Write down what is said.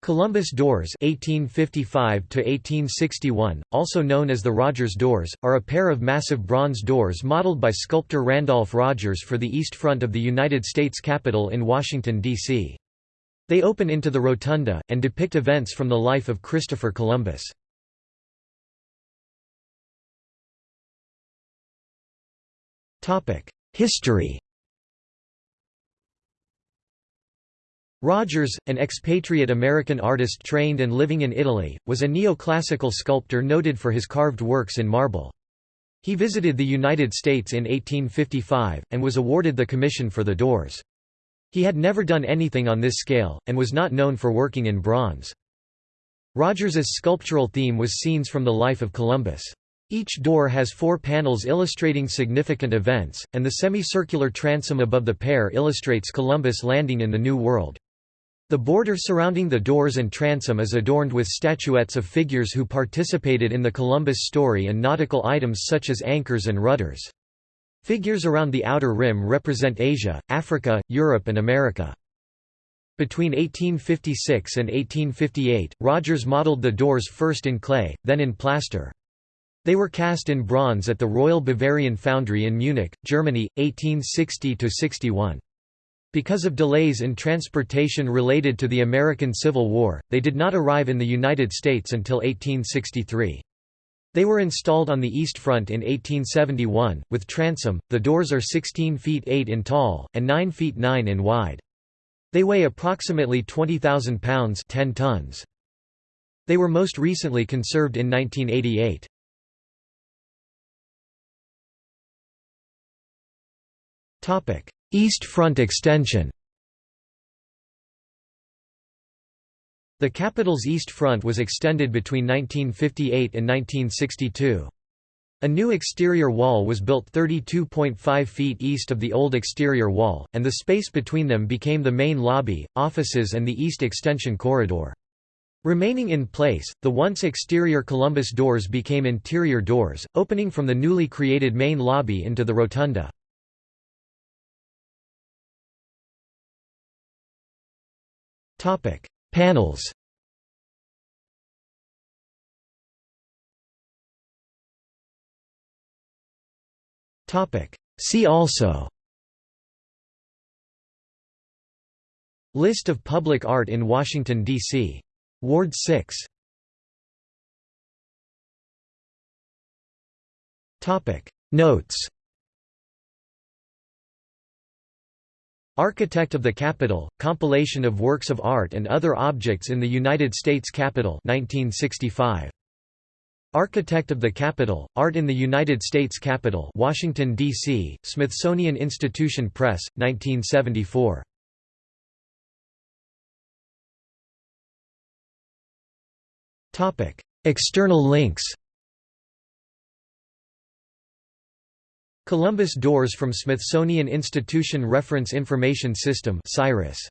Columbus doors 1855 also known as the Rogers doors, are a pair of massive bronze doors modeled by sculptor Randolph Rogers for the east front of the United States Capitol in Washington, D.C. They open into the rotunda, and depict events from the life of Christopher Columbus. History Rogers, an expatriate American artist trained and living in Italy, was a neoclassical sculptor noted for his carved works in marble. He visited the United States in 1855, and was awarded the commission for the doors. He had never done anything on this scale, and was not known for working in bronze. Rogers's sculptural theme was scenes from the life of Columbus. Each door has four panels illustrating significant events, and the semicircular transom above the pair illustrates Columbus landing in the New World. The border surrounding the doors and transom is adorned with statuettes of figures who participated in the Columbus story and nautical items such as anchors and rudders. Figures around the outer rim represent Asia, Africa, Europe and America. Between 1856 and 1858, Rogers modeled the doors first in clay, then in plaster. They were cast in bronze at the Royal Bavarian Foundry in Munich, Germany, 1860–61. Because of delays in transportation related to the American Civil War, they did not arrive in the United States until 1863. They were installed on the East Front in 1871, with transom. The doors are 16 feet 8 in tall, and 9 feet 9 in wide. They weigh approximately 20,000 pounds 10 tons. They were most recently conserved in 1988. East Front extension The Capitol's East Front was extended between 1958 and 1962. A new exterior wall was built 32.5 feet east of the old exterior wall, and the space between them became the main lobby, offices and the east extension corridor. Remaining in place, the once exterior Columbus doors became interior doors, opening from the newly created main lobby into the rotunda. Topic: Panels. Topic: See also. List of public art in Washington D.C. Ward 6. Topic: Notes. Architect of the Capitol, compilation of works of art and other objects in the United States Capitol 1965. Architect of the Capitol, Art in the United States Capitol Washington, D.C., Smithsonian Institution Press, 1974. External links Columbus Doors from Smithsonian Institution Reference Information System SIRIS